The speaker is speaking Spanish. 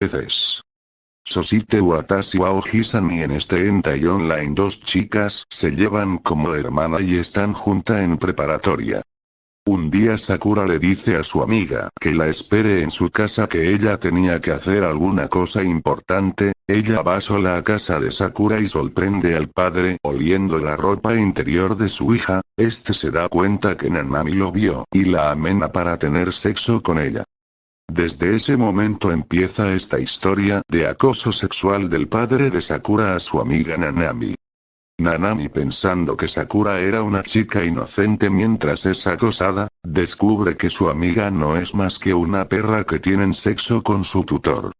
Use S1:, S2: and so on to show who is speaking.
S1: veces. Sosite Watashi wa Ohisani en este Entei Online dos chicas se llevan como hermana y están junta en preparatoria. Un día Sakura le dice a su amiga que la espere en su casa que ella tenía que hacer alguna cosa importante, ella va sola a casa de Sakura y sorprende al padre oliendo la ropa interior de su hija, este se da cuenta que Nanami lo vio y la amena para tener sexo con ella. Desde ese momento empieza esta historia de acoso sexual del padre de Sakura a su amiga Nanami. Nanami pensando que Sakura era una chica inocente mientras es acosada, descubre que su amiga no es más que una perra que tienen sexo con su tutor.